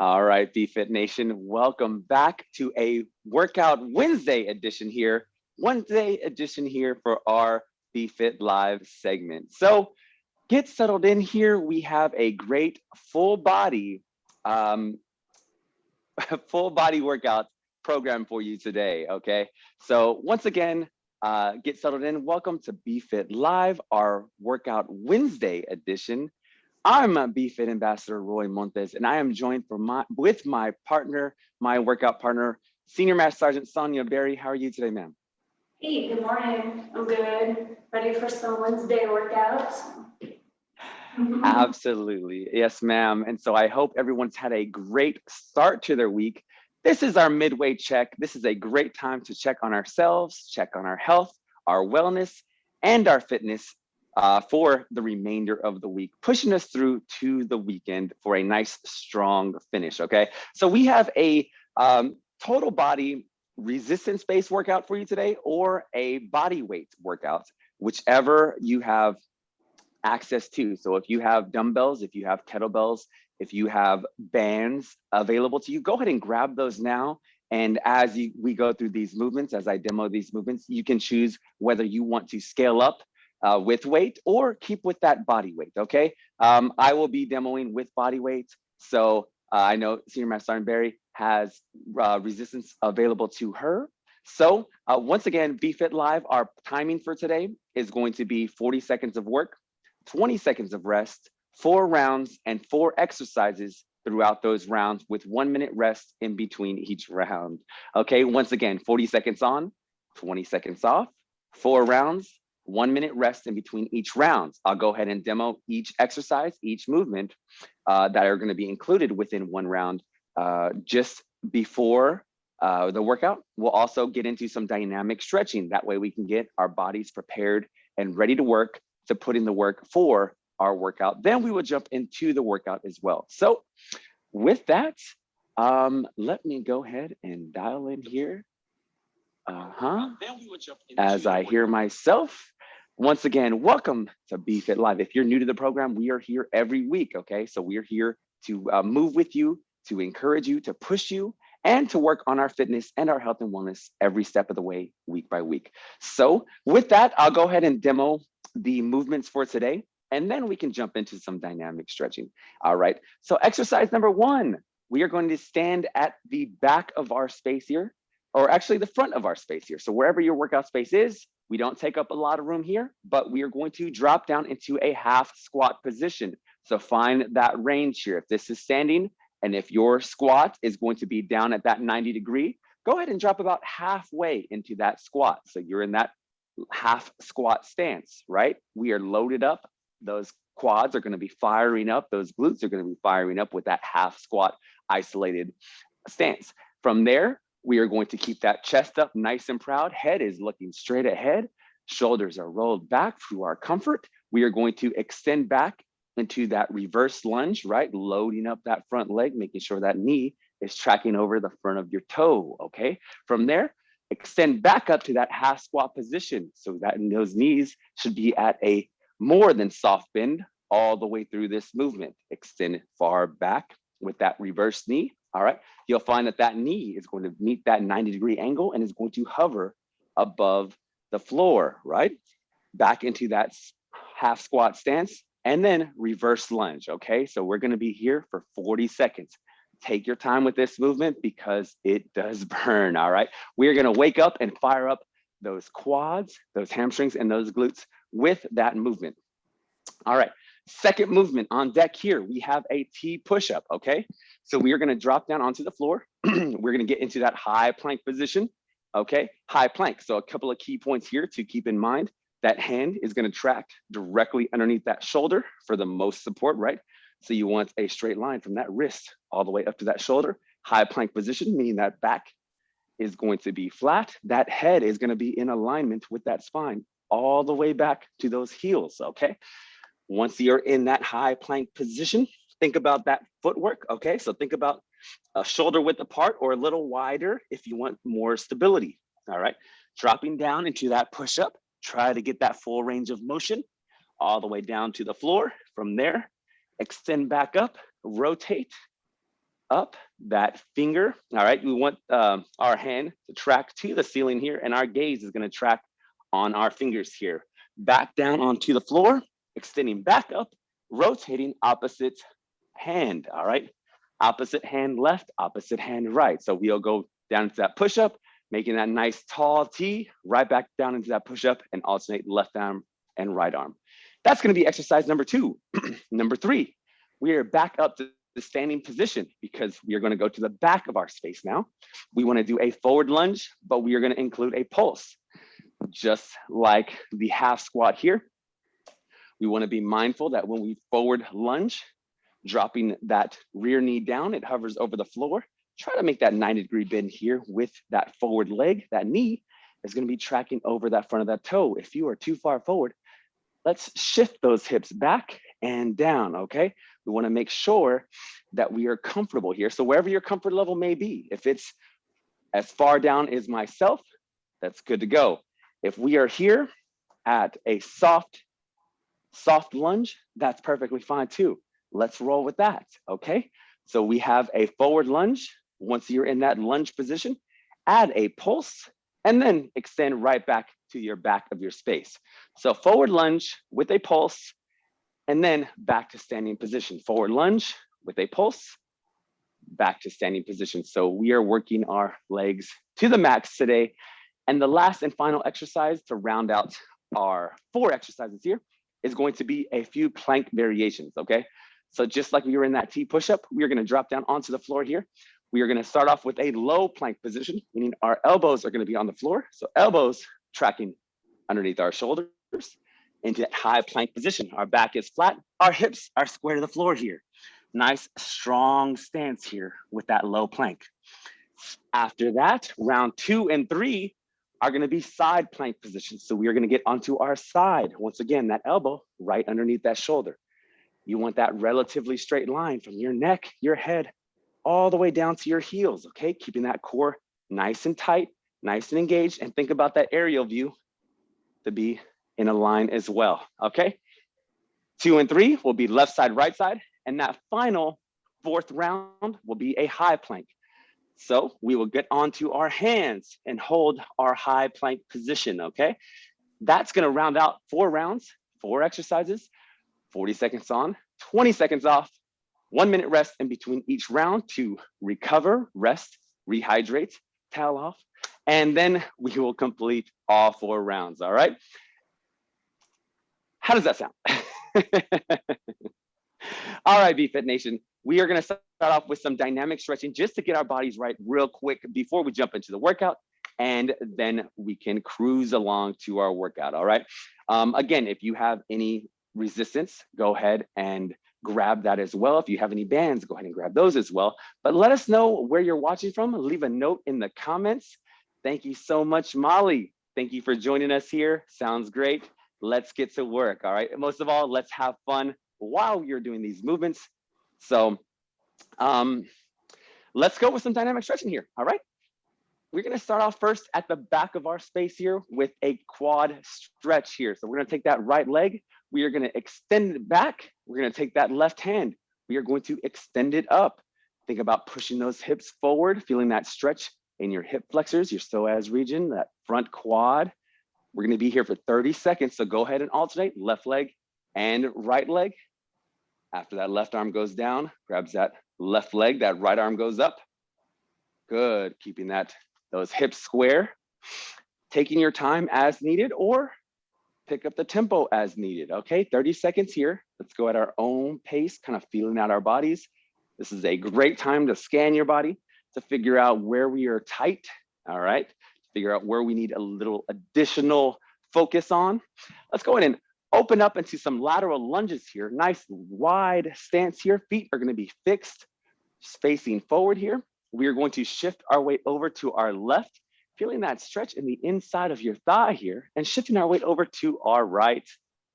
All right, BFit Nation, welcome back to a Workout Wednesday edition here. Wednesday edition here for our BFit Live segment. So get settled in here. We have a great full body, um, full body workout program for you today, okay? So once again, uh, get settled in. Welcome to BFit Live, our Workout Wednesday edition. I'm a BFit Ambassador Roy Montes, and I am joined for my, with my partner, my workout partner, Senior Master Sergeant Sonia Berry. How are you today, ma'am? Hey, good morning. I'm good. Ready for some Wednesday workouts? Absolutely. Yes, ma'am. And so I hope everyone's had a great start to their week. This is our midway check. This is a great time to check on ourselves, check on our health, our wellness, and our fitness uh, for the remainder of the week, pushing us through to the weekend for a nice, strong finish, okay? So we have a um, total body resistance-based workout for you today or a body weight workout, whichever you have access to. So if you have dumbbells, if you have kettlebells, if you have bands available to you, go ahead and grab those now. And as you, we go through these movements, as I demo these movements, you can choose whether you want to scale up uh, with weight or keep with that body weight, okay? Um, I will be demoing with body weight. So uh, I know Senior Master Sergeant Barry has uh, resistance available to her. So uh, once again, BFit Live, our timing for today is going to be 40 seconds of work, 20 seconds of rest, four rounds and four exercises throughout those rounds with one minute rest in between each round. Okay, once again, 40 seconds on, 20 seconds off, four rounds, one minute rest in between each round. I'll go ahead and demo each exercise, each movement uh, that are gonna be included within one round uh, just before uh, the workout. We'll also get into some dynamic stretching. That way we can get our bodies prepared and ready to work to put in the work for our workout. Then we will jump into the workout as well. So with that, um, let me go ahead and dial in here. Uh-huh. As I hear myself, once again, welcome to BFit Live. If you're new to the program, we are here every week, okay? So we're here to uh, move with you, to encourage you, to push you, and to work on our fitness and our health and wellness every step of the way, week by week. So with that, I'll go ahead and demo the movements for today, and then we can jump into some dynamic stretching. All right, so exercise number one, we are going to stand at the back of our space here, or actually the front of our space here. So wherever your workout space is, we don't take up a lot of room here, but we are going to drop down into a half squat position. So find that range here. If this is standing, and if your squat is going to be down at that 90 degree, go ahead and drop about halfway into that squat. So you're in that half squat stance, right? We are loaded up. Those quads are gonna be firing up. Those glutes are gonna be firing up with that half squat isolated stance. From there, we are going to keep that chest up nice and proud. Head is looking straight ahead. Shoulders are rolled back through our comfort. We are going to extend back into that reverse lunge, right? Loading up that front leg, making sure that knee is tracking over the front of your toe, okay? From there, extend back up to that half squat position. So that those knees should be at a more than soft bend all the way through this movement. Extend far back with that reverse knee, all right? You'll find that that knee is going to meet that 90 degree angle and is going to hover above the floor, right? Back into that half squat stance and then reverse lunge, okay? So we're gonna be here for 40 seconds. Take your time with this movement because it does burn, all right? We're gonna wake up and fire up those quads, those hamstrings, and those glutes with that movement. All right, second movement on deck here, we have a T push-up, okay? So we are gonna drop down onto the floor. we're gonna get into that high plank position, okay? High plank, so a couple of key points here to keep in mind. That hand is gonna track directly underneath that shoulder for the most support, right? So you want a straight line from that wrist all the way up to that shoulder. High plank position, meaning that back is going to be flat. That head is gonna be in alignment with that spine all the way back to those heels, okay? Once you're in that high plank position, think about that footwork, okay? So think about a shoulder width apart or a little wider if you want more stability, all right? Dropping down into that push-up, Try to get that full range of motion all the way down to the floor. From there, extend back up, rotate, up that finger. All right, we want um, our hand to track to the ceiling here and our gaze is gonna track on our fingers here. Back down onto the floor, extending back up, rotating opposite hand, all right? Opposite hand left, opposite hand right. So we'll go down into that push-up, making that nice tall T, right back down into that push-up and alternate left arm and right arm. That's gonna be exercise number two. number three, we are back up to the standing position because we are gonna go to the back of our space now. We wanna do a forward lunge, but we are gonna include a pulse. Just like the half squat here, we wanna be mindful that when we forward lunge, dropping that rear knee down, it hovers over the floor. Try to make that 90 degree bend here with that forward leg, that knee is gonna be tracking over that front of that toe. If you are too far forward, let's shift those hips back and down, okay? We wanna make sure that we are comfortable here. So wherever your comfort level may be, if it's as far down as myself, that's good to go. If we are here at a soft, soft lunge, that's perfectly fine too. Let's roll with that, okay? So we have a forward lunge. Once you're in that lunge position, add a pulse and then extend right back to your back of your space. So forward lunge with a pulse and then back to standing position. Forward lunge with a pulse, back to standing position. So we are working our legs to the max today. And the last and final exercise to round out our four exercises here is going to be a few plank variations, okay? So just like we were in that T push-up, we are gonna drop down onto the floor here. We are gonna start off with a low plank position, meaning our elbows are gonna be on the floor. So elbows tracking underneath our shoulders into that high plank position. Our back is flat, our hips are square to the floor here. Nice, strong stance here with that low plank. After that, round two and three are gonna be side plank positions. So we are gonna get onto our side. Once again, that elbow right underneath that shoulder. You want that relatively straight line from your neck, your head, all the way down to your heels, okay? Keeping that core nice and tight, nice and engaged, and think about that aerial view to be in a line as well, okay? Two and three will be left side, right side, and that final fourth round will be a high plank. So we will get onto our hands and hold our high plank position, okay? That's gonna round out four rounds, four exercises. 40 seconds on, 20 seconds off, one minute rest in between each round to recover, rest, rehydrate, towel off, and then we will complete all four rounds, all right? How does that sound? all right, BFit Nation, we are gonna start off with some dynamic stretching just to get our bodies right real quick before we jump into the workout, and then we can cruise along to our workout, all right? Um, again, if you have any resistance, go ahead and grab that as well. If you have any bands, go ahead and grab those as well. But let us know where you're watching from. Leave a note in the comments. Thank you so much, Molly. Thank you for joining us here. Sounds great. Let's get to work, all right? Most of all, let's have fun while you're doing these movements. So um, let's go with some dynamic stretching here, all right? We're gonna start off first at the back of our space here with a quad stretch here. So we're gonna take that right leg, we are gonna extend it back. We're gonna take that left hand. We are going to extend it up. Think about pushing those hips forward, feeling that stretch in your hip flexors, your psoas region, that front quad. We're gonna be here for 30 seconds. So go ahead and alternate left leg and right leg. After that left arm goes down, grabs that left leg, that right arm goes up. Good, keeping that those hips square. Taking your time as needed or pick up the tempo as needed. Okay, 30 seconds here. Let's go at our own pace, kind of feeling out our bodies. This is a great time to scan your body to figure out where we are tight. All right, figure out where we need a little additional focus on. Let's go ahead and open up into some lateral lunges here. Nice wide stance here. Feet are going to be fixed, facing forward here. We are going to shift our weight over to our left feeling that stretch in the inside of your thigh here and shifting our weight over to our right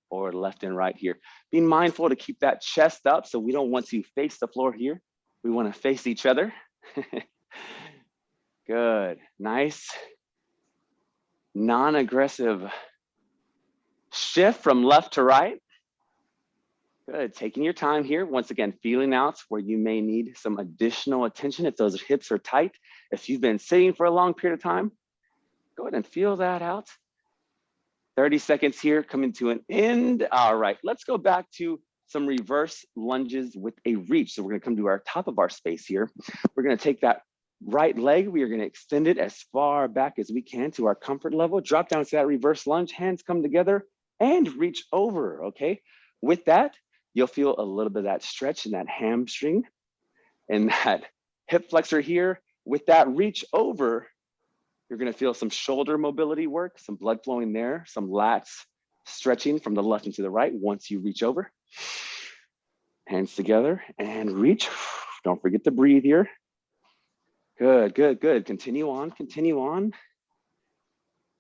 or left and right here. Being mindful to keep that chest up so we don't want to face the floor here. We want to face each other. Good, nice, non-aggressive shift from left to right. Good, taking your time here. Once again, feeling out where you may need some additional attention if those hips are tight. If you've been sitting for a long period of time, go ahead and feel that out. 30 seconds here coming to an end. All right, let's go back to some reverse lunges with a reach. So we're gonna come to our top of our space here. We're gonna take that right leg, we are gonna extend it as far back as we can to our comfort level, drop down to that reverse lunge, hands come together and reach over, okay? With that, you'll feel a little bit of that stretch in that hamstring and that hip flexor here. With that reach over, you're gonna feel some shoulder mobility work, some blood flowing there, some lats stretching from the left and to the right once you reach over. Hands together and reach. Don't forget to breathe here. Good, good, good. Continue on, continue on.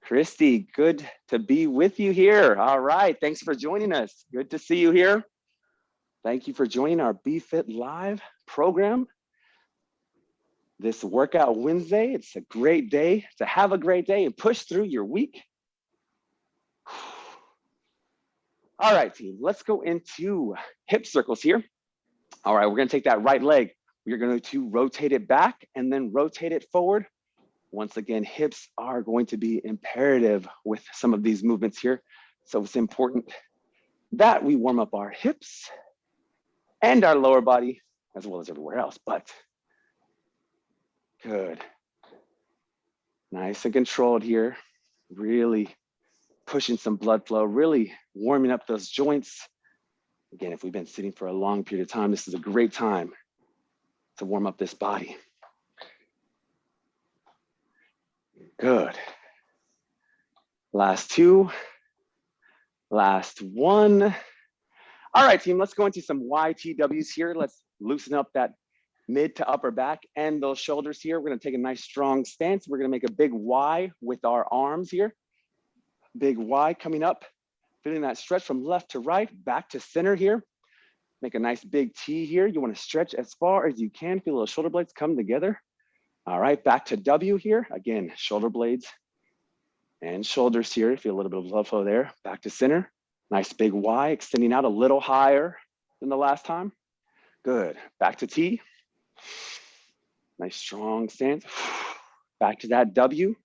Christy, good to be with you here. All right, thanks for joining us. Good to see you here. Thank you for joining our BFit Live program. This workout Wednesday, it's a great day to have a great day and push through your week. All right, team, let's go into hip circles here. All right, we're gonna take that right leg. We're going to rotate it back and then rotate it forward. Once again, hips are going to be imperative with some of these movements here. So it's important that we warm up our hips and our lower body as well as everywhere else, but good. Nice and controlled here. Really pushing some blood flow, really warming up those joints. Again, if we've been sitting for a long period of time, this is a great time to warm up this body. Good. Last two. Last one. All right, team, let's go into some YTWs here. Let's loosen up that mid to upper back and those shoulders here. We're gonna take a nice strong stance. We're gonna make a big Y with our arms here. Big Y coming up, feeling that stretch from left to right, back to center here. Make a nice big T here. You wanna stretch as far as you can. Feel those shoulder blades come together. All right, back to W here. Again, shoulder blades and shoulders here. Feel a little bit of blood flow there. Back to center. Nice big Y, extending out a little higher than the last time. Good, back to T. Nice strong stance. Back to that W.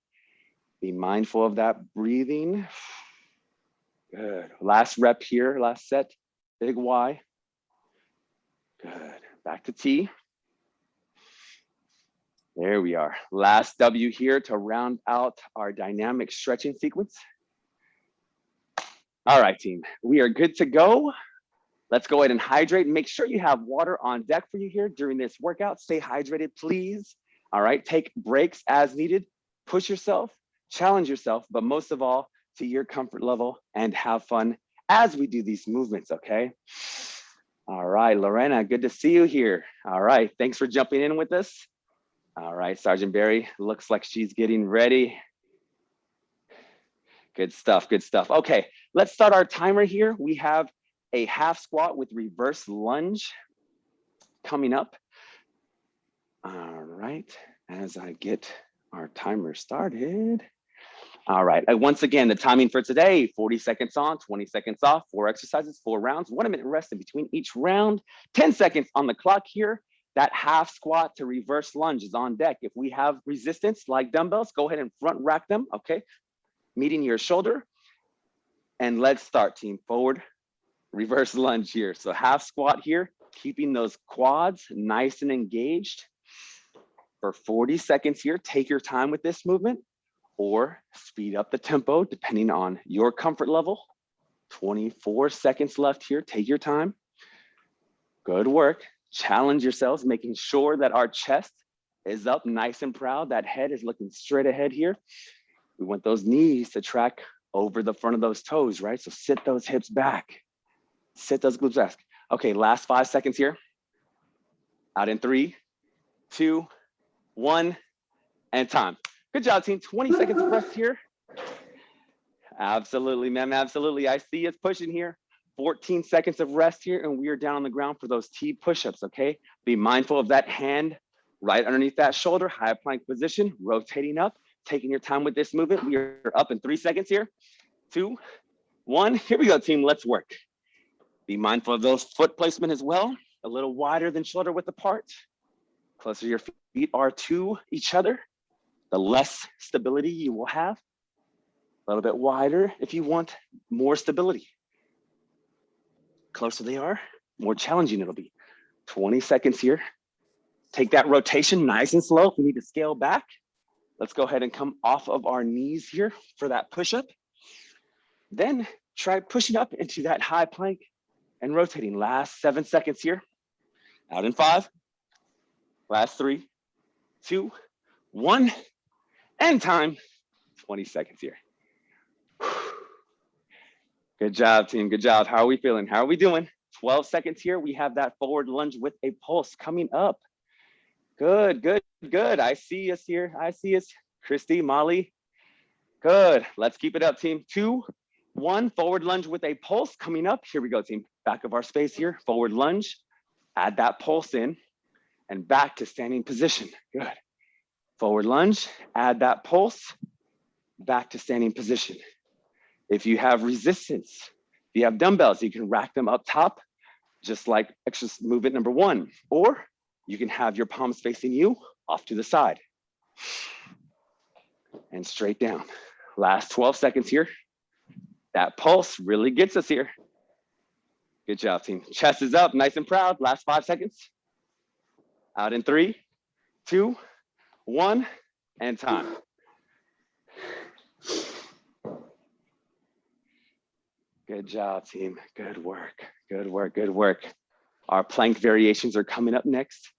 Be mindful of that breathing. Good, last rep here, last set, big Y. Good. Back to T. There we are. Last W here to round out our dynamic stretching sequence. All right, team, we are good to go. Let's go ahead and hydrate. Make sure you have water on deck for you here during this workout. Stay hydrated, please. All right, take breaks as needed. Push yourself, challenge yourself, but most of all, to your comfort level and have fun as we do these movements, okay? All right, Lorena, good to see you here. All right, thanks for jumping in with us. All right, Sergeant Barry, looks like she's getting ready. Good stuff, good stuff. Okay, let's start our timer here. We have a half squat with reverse lunge coming up. All right, as I get our timer started. All right, uh, once again, the timing for today, 40 seconds on, 20 seconds off, four exercises, four rounds, one minute rest in between each round, 10 seconds on the clock here. That half squat to reverse lunge is on deck. If we have resistance like dumbbells, go ahead and front rack them, okay? Meeting your shoulder. And let's start, team. Forward, reverse lunge here. So half squat here, keeping those quads nice and engaged for 40 seconds here. Take your time with this movement or speed up the tempo depending on your comfort level. 24 seconds left here, take your time. Good work, challenge yourselves, making sure that our chest is up nice and proud. That head is looking straight ahead here. We want those knees to track over the front of those toes, right? So sit those hips back, sit those glutes back. Okay, last five seconds here. Out in three, two, one, and time. Good job, team. 20 seconds of rest here. Absolutely, ma'am. Absolutely. I see us pushing here. 14 seconds of rest here, and we are down on the ground for those T push-ups, okay? Be mindful of that hand right underneath that shoulder, high plank position, rotating up, taking your time with this movement. We are up in three seconds here. Two, one, here we go, team. Let's work. Be mindful of those foot placement as well, a little wider than shoulder width apart. Closer your feet are to each other, the less stability you will have. A little bit wider if you want more stability. Closer they are, more challenging it'll be. 20 seconds here. Take that rotation nice and slow. If we need to scale back, let's go ahead and come off of our knees here for that push-up. Then try pushing up into that high plank and rotating. Last seven seconds here. Out in five. Last three, two, one, and time. 20 seconds here. Good job, team. Good job. How are we feeling? How are we doing? 12 seconds here. We have that forward lunge with a pulse coming up. Good, good, good. I see us here. I see us. Christy, Molly. Good. Let's keep it up, team. Two, one, forward lunge with a pulse coming up. Here we go, team. Back of our space here. Forward lunge. Add that pulse in and back to standing position. Good. Forward lunge. Add that pulse. Back to standing position. If you have resistance, if you have dumbbells, you can rack them up top, just like exercise movement number one, or you can have your palms facing you off to the side and straight down. Last 12 seconds here. That pulse really gets us here. Good job, team. Chest is up, nice and proud. Last five seconds. Out in three, two, one, and time. Good job, team. Good work. Good work. Good work. Our plank variations are coming up next.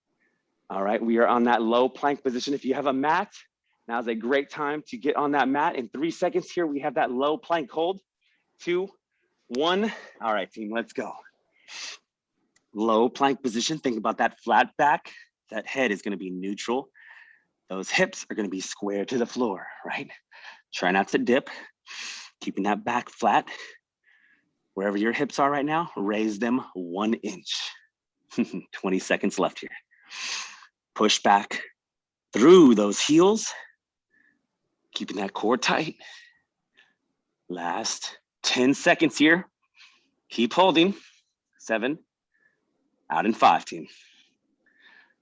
All right, we are on that low plank position. If you have a mat, now's a great time to get on that mat. In three seconds here, we have that low plank hold. Two, one. All right, team, let's go. Low plank position. Think about that flat back. That head is gonna be neutral. Those hips are gonna be square to the floor, right? Try not to dip. Keeping that back flat. Wherever your hips are right now, raise them one inch. 20 seconds left here. Push back through those heels, keeping that core tight. Last 10 seconds here. Keep holding. Seven, out in five, team.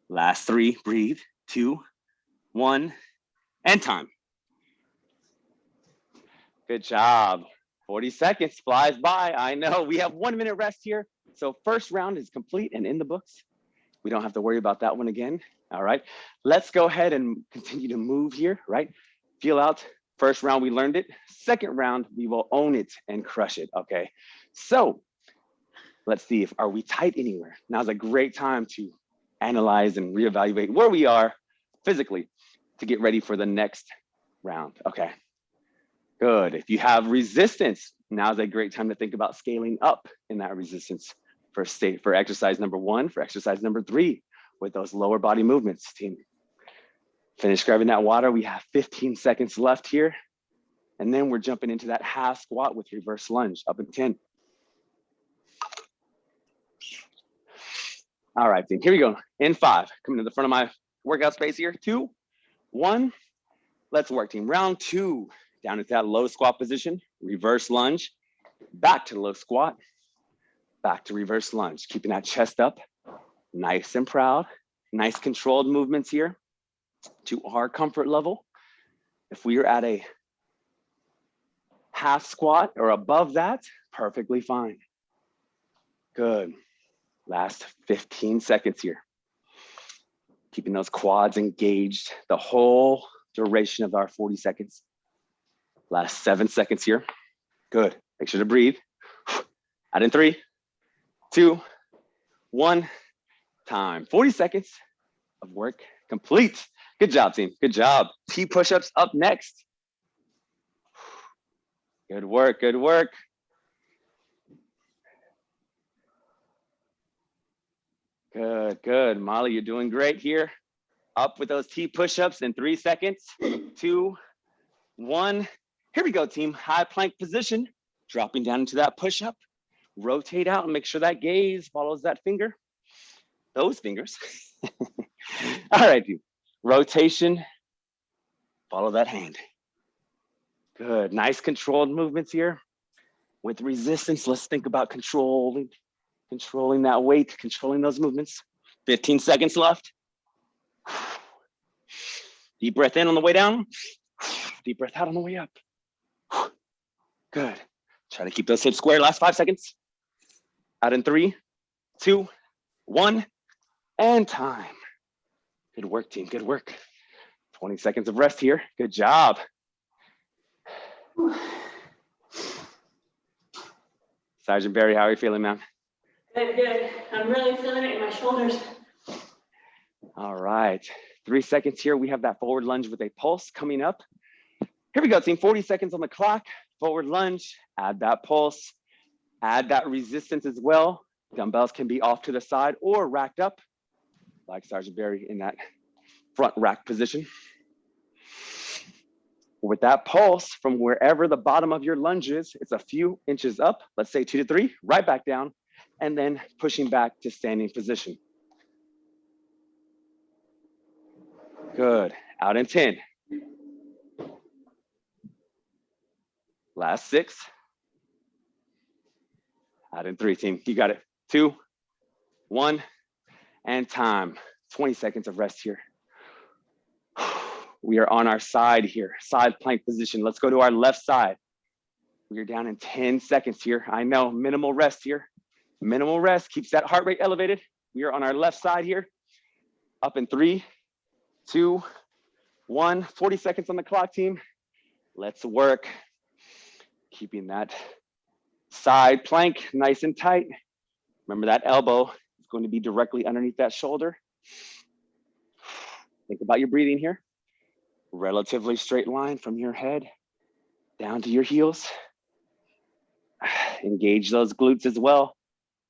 Last three, breathe. Two, one, and time. Good job. 40 seconds flies by. I know we have one minute rest here. So first round is complete and in the books. We don't have to worry about that one again. All right, let's go ahead and continue to move here, right? Feel out. First round, we learned it. Second round, we will own it and crush it, okay? So let's see if, are we tight anywhere? Now's a great time to analyze and reevaluate where we are physically to get ready for the next round, okay? Good. If you have resistance, now's a great time to think about scaling up in that resistance for state for exercise number one, for exercise number three, with those lower body movements, team. Finish grabbing that water. We have 15 seconds left here. And then we're jumping into that half squat with reverse lunge up in 10. All right, team, here we go. In five, coming to the front of my workout space here. Two, one, let's work team. Round two, down into that low squat position, reverse lunge, back to low squat, back to reverse lunge, keeping that chest up, nice and proud, nice controlled movements here to our comfort level. If we are at a half squat or above that, perfectly fine. Good. Last 15 seconds here. Keeping those quads engaged the whole duration of our 40 seconds. Last seven seconds here. Good. Make sure to breathe. Out in three, two, one, time. 40 seconds of work complete. Good job, team. Good job. T push-ups up next. Good work, good work. Good, good. Molly, you're doing great here. Up with those T push-ups in three seconds. Two, one. Here we go, team. High plank position. Dropping down into that push-up. Rotate out and make sure that gaze follows that finger. Those fingers. All right, team. Rotation. Follow that hand. Good. Nice controlled movements here. With resistance, let's think about controlling Controlling that weight, controlling those movements. 15 seconds left. Deep breath in on the way down. Deep breath out on the way up. Good. Try to keep those hips square. Last five seconds. Out in three, two, one, and time. Good work, team. Good work. 20 seconds of rest here. Good job. Sergeant Barry, how are you feeling, ma'am? Good, good. I'm really feeling it in my shoulders. All right, three seconds here. We have that forward lunge with a pulse coming up. Here we go, team, 40 seconds on the clock. Forward lunge, add that pulse, add that resistance as well. Dumbbells can be off to the side or racked up, like Sergeant Barry in that front rack position. With that pulse from wherever the bottom of your lunge is, it's a few inches up, let's say two to three, right back down, and then pushing back to standing position. Good, out in 10. Last six. Out in three, team, you got it. Two, one, and time. 20 seconds of rest here. We are on our side here, side plank position. Let's go to our left side. We are down in 10 seconds here. I know, minimal rest here. Minimal rest keeps that heart rate elevated. We are on our left side here. Up in three, two, one. 40 seconds on the clock, team. Let's work. Keeping that side plank nice and tight. Remember that elbow is going to be directly underneath that shoulder. Think about your breathing here relatively straight line from your head down to your heels. Engage those glutes as well.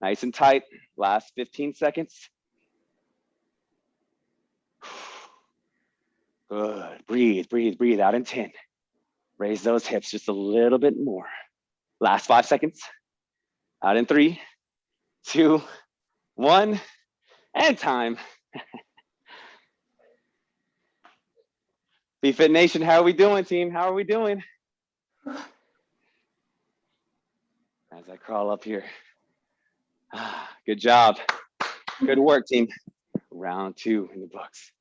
Nice and tight. Last 15 seconds. Good. Breathe, breathe, breathe out in 10. Raise those hips just a little bit more. Last five seconds. Out in three, two, one, and time. BFit Nation, how are we doing, team? How are we doing? As I crawl up here. Ah, good job. Good work, team. Round two in the books.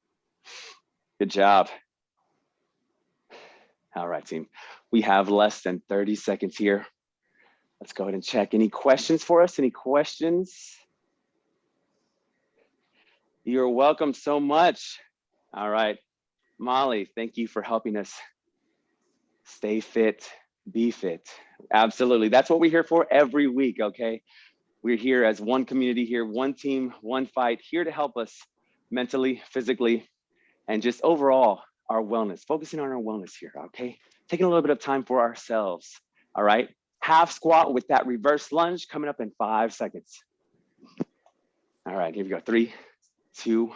Good job. All right, team. We have less than 30 seconds here. Let's go ahead and check. Any questions for us? Any questions? You're welcome so much. All right. Molly, thank you for helping us stay fit, be fit. Absolutely. That's what we're here for every week, okay? We're here as one community here, one team, one fight, here to help us mentally, physically, and just overall our wellness, focusing on our wellness here, okay? Taking a little bit of time for ourselves, all right? Half squat with that reverse lunge coming up in five seconds. All right, here we go. Three, two,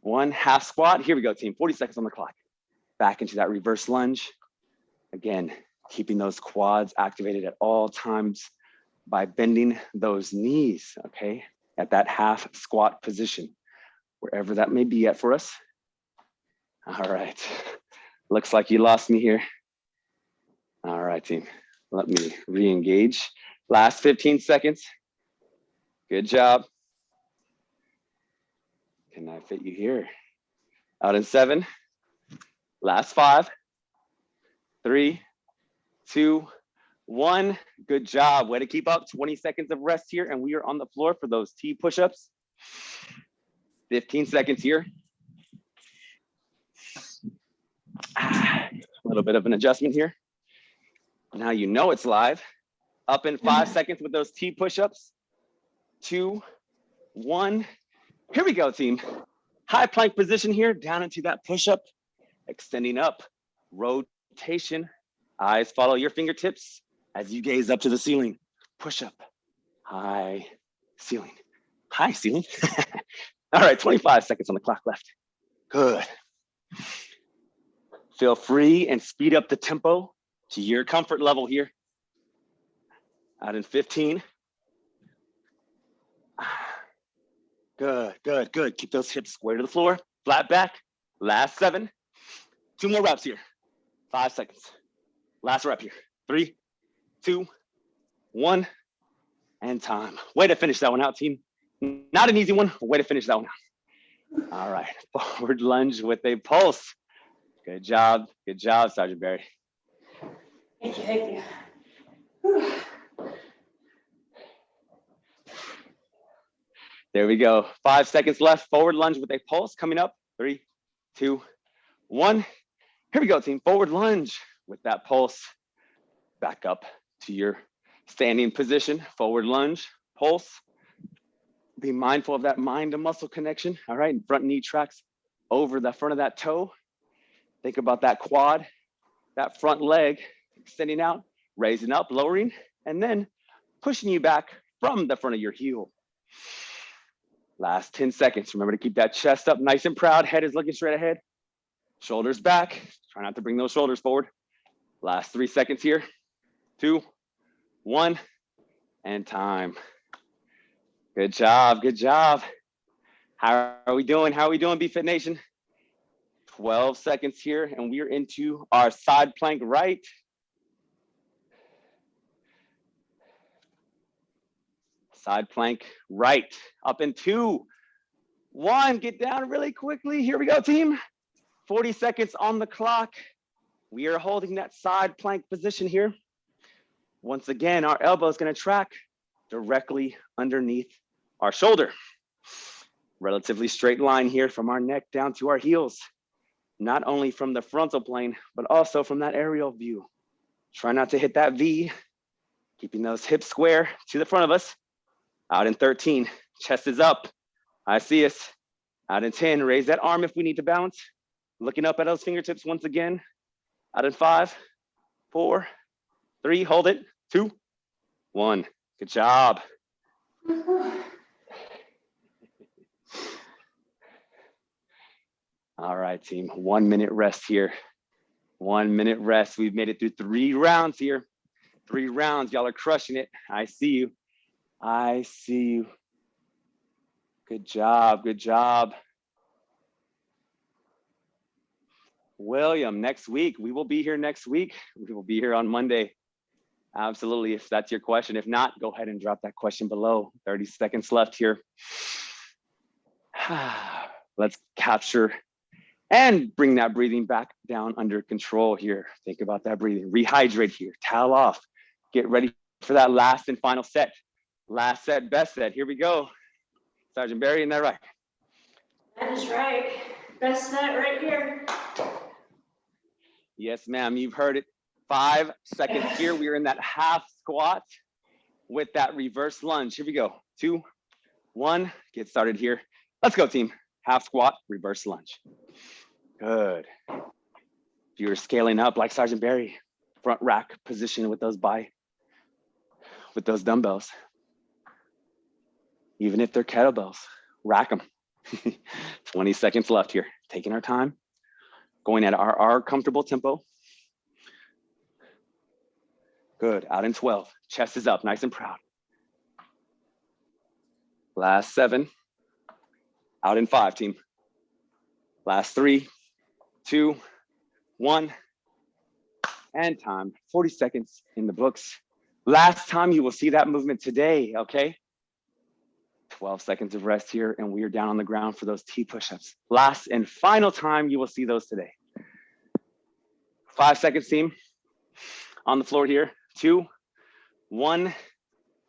one half squat. Here we go, team. 40 seconds on the clock. Back into that reverse lunge. Again, keeping those quads activated at all times by bending those knees, okay? At that half squat position, wherever that may be at for us. All right. Looks like you lost me here. All right, team. Let me re-engage. Last 15 seconds. Good job. Can I fit you here? Out in seven, last five, three, two, one. Good job. Way to keep up. 20 seconds of rest here. And we are on the floor for those T push-ups. 15 seconds here. A little bit of an adjustment here. Now you know it's live. Up in five seconds with those T push-ups. Two, one. Here we go, team. High plank position here, down into that push-up, extending up, rotation. Eyes follow your fingertips as you gaze up to the ceiling. Push up, high ceiling, high ceiling. All right, 25 seconds on the clock left. Good. Feel free and speed up the tempo to your comfort level here. Out in 15. Good, good, good. Keep those hips square to the floor, flat back. Last seven. Two more reps here. Five seconds. Last rep here. Three, two, one, and time. Way to finish that one out, team. Not an easy one, way to finish that one out. All right, forward lunge with a pulse. Good job, good job, Sergeant Barry. Thank you, thank you. Whew. There we go. Five seconds left. Forward lunge with a pulse coming up. Three, two, one. Here we go, team. Forward lunge with that pulse. Back up to your standing position. Forward lunge, pulse. Be mindful of that mind to muscle connection. All right. Front knee tracks over the front of that toe. Think about that quad, that front leg extending out, raising up, lowering, and then pushing you back from the front of your heel. Last 10 seconds. Remember to keep that chest up nice and proud. Head is looking straight ahead. Shoulders back. Try not to bring those shoulders forward. Last three seconds here. Two, one, and time. Good job. Good job. How are we doing? How are we doing, BFit Nation? 12 seconds here, and we're into our side plank right. Side plank right, up in two, one, get down really quickly. Here we go, team. 40 seconds on the clock. We are holding that side plank position here. Once again, our elbow is gonna track directly underneath our shoulder. Relatively straight line here from our neck down to our heels. Not only from the frontal plane, but also from that aerial view. Try not to hit that V, keeping those hips square to the front of us. Out in 13, chest is up. I see us. Out in 10, raise that arm if we need to bounce. Looking up at those fingertips once again. Out in five, four, three, hold it, two, one. Good job. All right, team, one minute rest here. One minute rest. We've made it through three rounds here. Three rounds, y'all are crushing it. I see you. I see you. Good job, good job. William, next week, we will be here next week. We will be here on Monday. Absolutely, if that's your question. If not, go ahead and drop that question below. 30 seconds left here. Let's capture and bring that breathing back down under control here. Think about that breathing. Rehydrate here, towel off. Get ready for that last and final set. Last set, best set. Here we go. Sergeant Barry, isn't that right? That is right. Best set right here. Yes, ma'am, you've heard it. Five seconds here. We are in that half squat with that reverse lunge. Here we go. Two, one, get started here. Let's go, team. Half squat, reverse lunge. Good. If you're scaling up like Sergeant Barry, front rack position with those by, with those dumbbells. Even if they're kettlebells, rack them. 20 seconds left here. Taking our time, going at our, our comfortable tempo. Good, out in 12. Chest is up, nice and proud. Last seven, out in five, team. Last three, two, one, and time. 40 seconds in the books. Last time you will see that movement today, okay? 12 seconds of rest here, and we are down on the ground for those T push-ups. Last and final time you will see those today. Five seconds, team. On the floor here, two, one.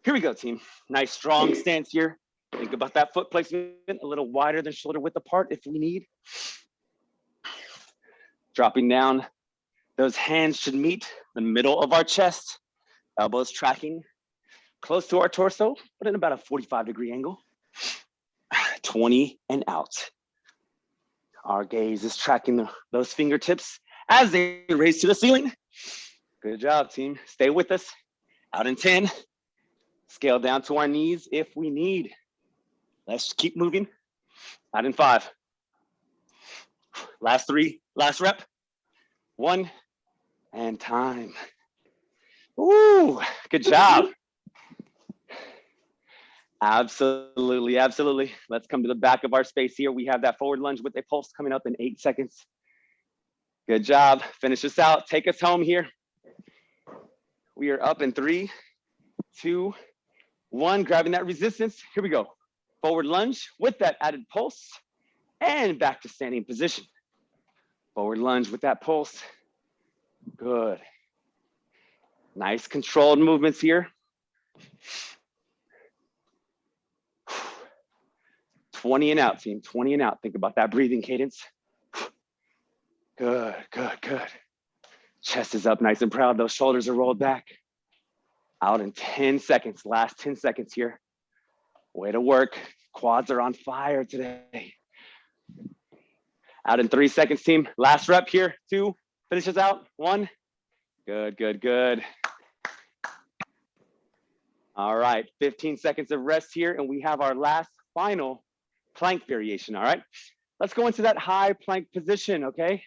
Here we go, team. Nice strong stance here. Think about that foot placement, a little wider than shoulder width apart if we need. Dropping down, those hands should meet the middle of our chest, elbows tracking close to our torso, but in about a 45 degree angle. 20 and out. Our gaze is tracking the, those fingertips as they raise to the ceiling. Good job, team. Stay with us. Out in 10. Scale down to our knees if we need. Let's keep moving. Out in five. Last three, last rep. One, and time. Ooh, good job. Absolutely, absolutely. Let's come to the back of our space here. We have that forward lunge with a pulse coming up in eight seconds. Good job. Finish this out. Take us home here. We are up in three, two, one, grabbing that resistance. Here we go. Forward lunge with that added pulse and back to standing position. Forward lunge with that pulse. Good. Nice controlled movements here. 20 and out, team, 20 and out. Think about that breathing cadence. Good, good, good. Chest is up nice and proud. Those shoulders are rolled back. Out in 10 seconds, last 10 seconds here. Way to work. Quads are on fire today. Out in three seconds, team. Last rep here, two, finishes out, one. Good, good, good. All right, 15 seconds of rest here, and we have our last final plank variation, all right? Let's go into that high plank position, okay?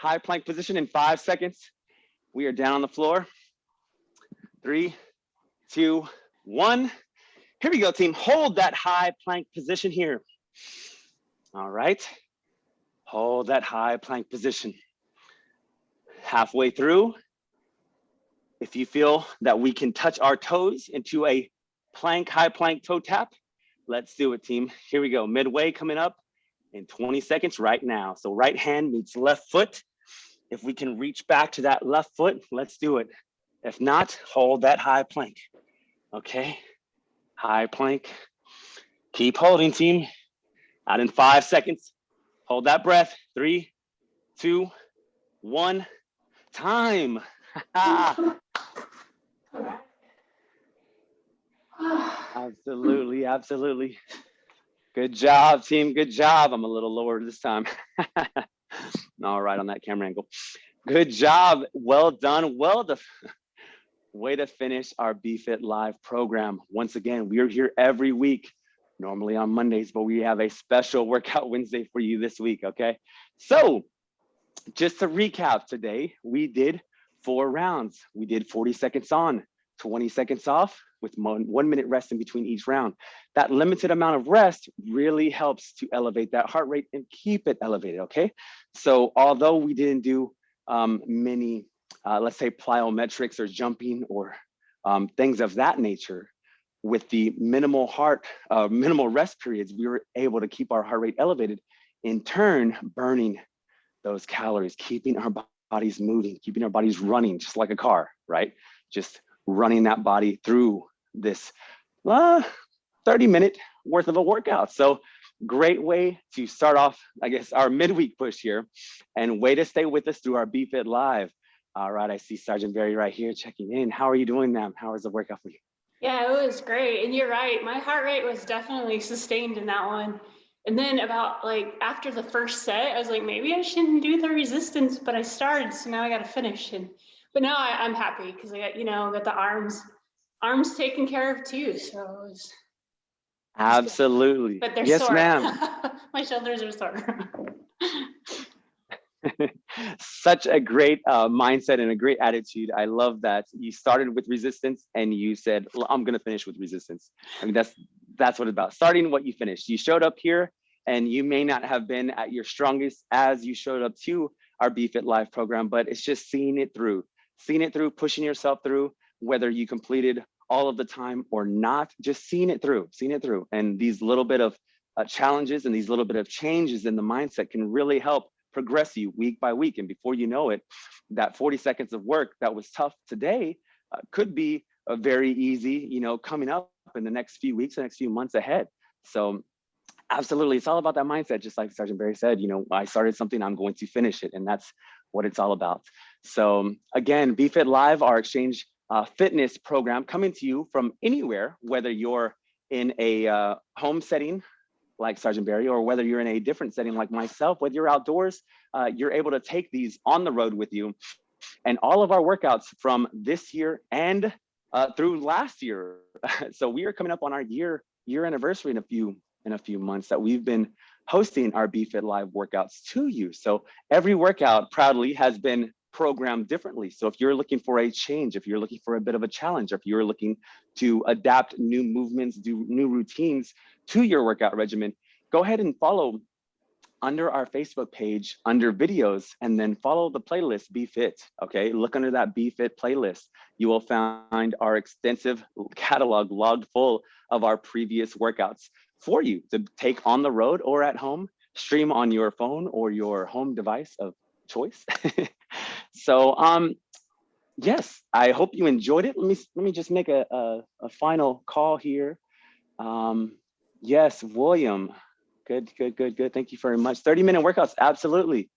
High plank position in five seconds. We are down on the floor. Three, two, one. Here we go, team. Hold that high plank position here. All right. Hold that high plank position. Halfway through, if you feel that we can touch our toes into a plank, high plank toe tap, let's do it, team. Here we go. Midway coming up in 20 seconds right now. So right hand meets left foot. If we can reach back to that left foot, let's do it. If not, hold that high plank. Okay, high plank. Keep holding, team. Out in five seconds. Hold that breath. Three, two, one. Time. absolutely, absolutely. Good job, team. Good job. I'm a little lower this time. All right, on that camera angle. Good job. Well done. Well done. Way to finish our BFit Live program. Once again, we are here every week, normally on Mondays, but we have a special workout Wednesday for you this week, okay? So just to recap today, we did four rounds. We did 40 seconds on, 20 seconds off with one, one minute rest in between each round. That limited amount of rest really helps to elevate that heart rate and keep it elevated, okay? So although we didn't do um, many uh, let's say plyometrics or jumping or um, things of that nature, with the minimal heart, uh, minimal rest periods, we were able to keep our heart rate elevated, in turn, burning those calories, keeping our bodies moving, keeping our bodies running just like a car, right? Just running that body through this uh, 30 minute worth of a workout. So great way to start off, I guess, our midweek push here and way to stay with us through our BFit Live. All right, I see Sergeant Barry right here checking in. How are you doing, ma'am? How was the workout for you? Yeah, it was great. And you're right. My heart rate was definitely sustained in that one. And then about like after the first set, I was like, maybe I shouldn't do the resistance, but I started, so now I got to finish. And but now I, am happy because I got you know got the arms arms taken care of too. So it was absolutely. But they're yes, sore. ma'am. My shoulders are sore. Such a great uh, mindset and a great attitude. I love that you started with resistance and you said, "I'm going to finish with resistance." I mean, that's that's what it's about. Starting what you finished. You showed up here, and you may not have been at your strongest as you showed up to our BFit Live program, but it's just seeing it through, seeing it through, pushing yourself through, whether you completed all of the time or not, just seeing it through, seeing it through. And these little bit of uh, challenges and these little bit of changes in the mindset can really help progress you week by week. And before you know it, that 40 seconds of work that was tough today uh, could be a very easy, you know, coming up in the next few weeks, the next few months ahead. So absolutely, it's all about that mindset. Just like Sergeant Barry said, you know, I started something, I'm going to finish it. And that's what it's all about. So again, BFit Live, our exchange uh, fitness program coming to you from anywhere, whether you're in a uh, home setting like Sergeant Barry, or whether you're in a different setting like myself, whether you're outdoors, uh, you're able to take these on the road with you. And all of our workouts from this year and uh, through last year. so we are coming up on our year year anniversary in a few in a few months that we've been hosting our BFit Live workouts to you. So every workout proudly has been programmed differently. So if you're looking for a change, if you're looking for a bit of a challenge, if you're looking to adapt new movements, do new routines to your workout regimen, go ahead and follow under our Facebook page, under videos, and then follow the playlist BFit, okay? Look under that BFit playlist. You will find our extensive catalog logged full of our previous workouts for you to take on the road or at home, stream on your phone or your home device of choice. so um, yes, I hope you enjoyed it. Let me, let me just make a, a, a final call here. Um, yes, William, good, good, good, good. Thank you very much. 30 minute workouts, absolutely.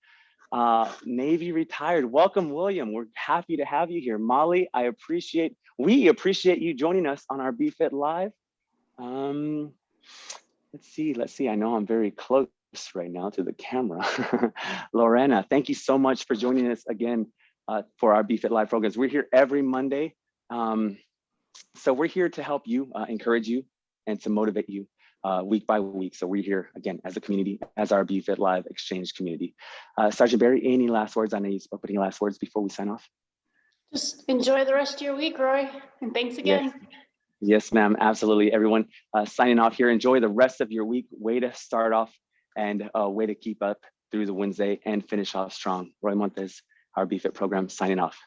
Uh, Navy retired, welcome William. We're happy to have you here. Molly, I appreciate, we appreciate you joining us on our BFit Live. Um, let's see, let's see, I know I'm very close right now to the camera. Lorena, thank you so much for joining us again uh, for our BFit Live programs. We're here every Monday. Um, so we're here to help you, uh, encourage you, and to motivate you uh, week by week. So we're here again as a community, as our BFit Live Exchange community. Uh, Sergeant Barry, any last words? I know you spoke, but any last words before we sign off? Just enjoy the rest of your week, Roy, and thanks again. Yes, yes ma'am, absolutely. Everyone uh, signing off here. Enjoy the rest of your week. Way to start off and a way to keep up through the Wednesday and finish off strong. Roy Montes, our BFit program, signing off.